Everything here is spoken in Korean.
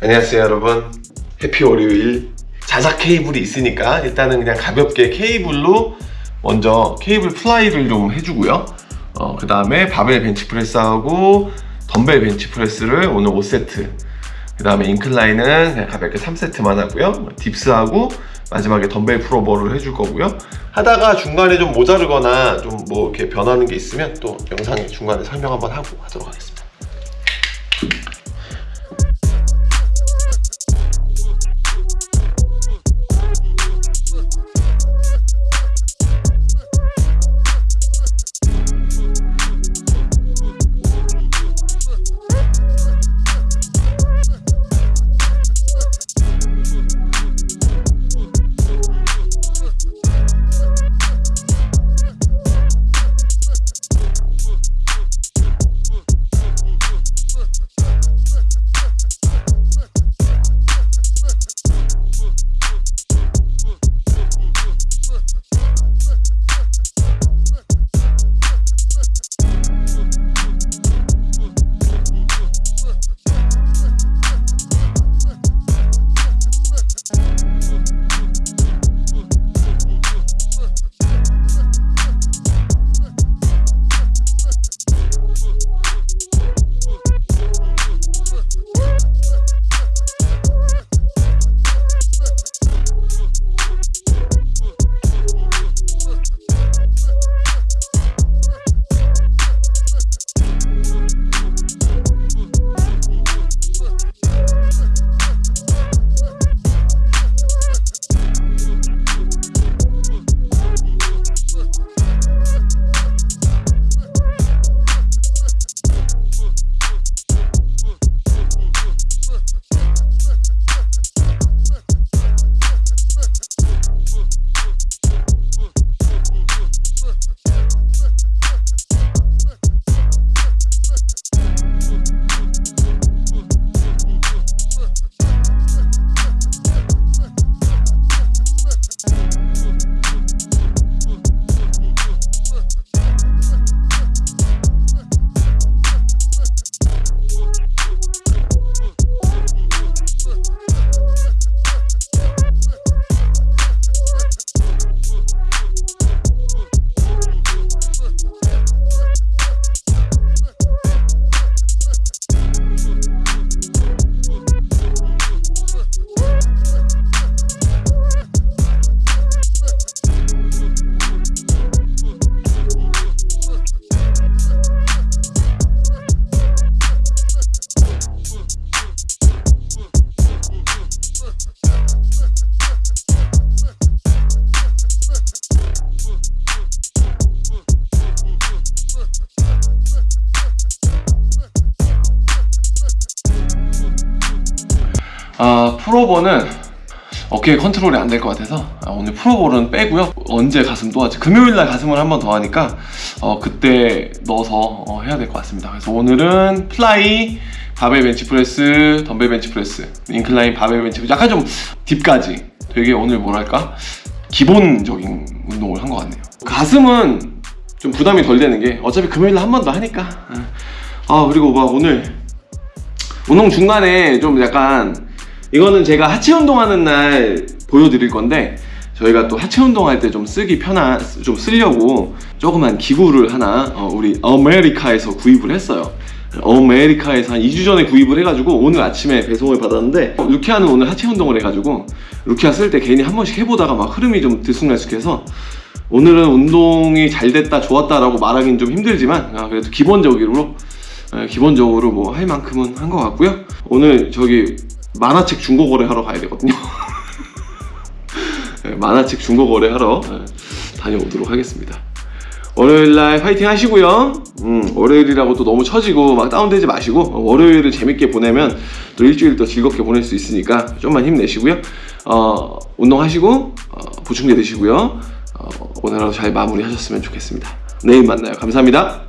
안녕하세요 여러분. happy 월요일. 자작 케이블이 있으니까 일단은 그냥 가볍게 케이블로 먼저 케이블 fly를 좀 해주고요. 어, 그 다음에 바벨 벤치프레스하고 덤벨 벤치프레스를 오늘 5세트 그 다음에 incline은 그냥 가볍게 3세트만 하고요. dips하고 마지막에 덤벨 pullover를 해줄 거고요. 하다가 중간에 좀 모자르거나 좀 뭐 이렇게 변하는 게 있으면 또 영상에 중간에 설명 한번 하고 하도록 하겠습니다 Uh, uh, uh, uh, uh, uh, uh, uh. 아 pullover는 어깨 컨트롤이 안 될 것 같아서 아, 오늘 pullover는 빼고요. 언제 가슴 또 하지? 금요일날 가슴을 한 번 더 하니까 어, 그때 넣어서 어, 해야 될 것 같습니다. 그래서 오늘은 fly 바벨 벤치 프레스 덤벨 벤치 프레스 incline 바벨 벤치 프레스. 약간 좀 dip까지. 되게 오늘 뭐랄까? 기본적인 운동을 한 것 같네요. 가슴은 좀 부담이 덜 되는 게 어차피 금요일날 한 번 더 하니까. 아 그리고 막 오늘 운동 중간에 좀 약간 이거는 제가 하체 운동하는 날 보여드릴 건데 저희가 또 하체 운동할 때 좀 쓰기 편한 좀 쓰려고 조그만 기구를 하나 어, 우리 아메리카에서 구입을 했어요. 아메리카에서 한 2주 전에 구입을 해가지고 오늘 아침에 배송을 받았는데 어, 루키아는 오늘 하체 운동을 해가지고 루키아 쓸 때 괜히 한 번씩 해보다가 막 흐름이 좀 들쑥날쑥해서 오늘은 운동이 잘 됐다 좋았다 라고 말하기는 좀 힘들지만 아, 그래도 기본적으로 예, 기본적으로 뭐 할 만큼은 한 것 같고요. 오늘 저기 만화책 중고 거래 하러 가야 되거든요. 예, 만화책 중고 거래 하러 예, 다녀오도록 하겠습니다. 월요일날 파이팅 하시고요. 음, 월요일이라고 또 너무 처지고 막 다운되지 마시고 어, 월요일을 재밌게 보내면 또 일주일 더 즐겁게 보낼 수 있으니까 좀만 힘내시고요. 어, 운동하시고 어, 보충제 드시고요. 어, 오늘 하루 잘 마무리 하셨으면 좋겠습니다. 내일 만나요. 감사합니다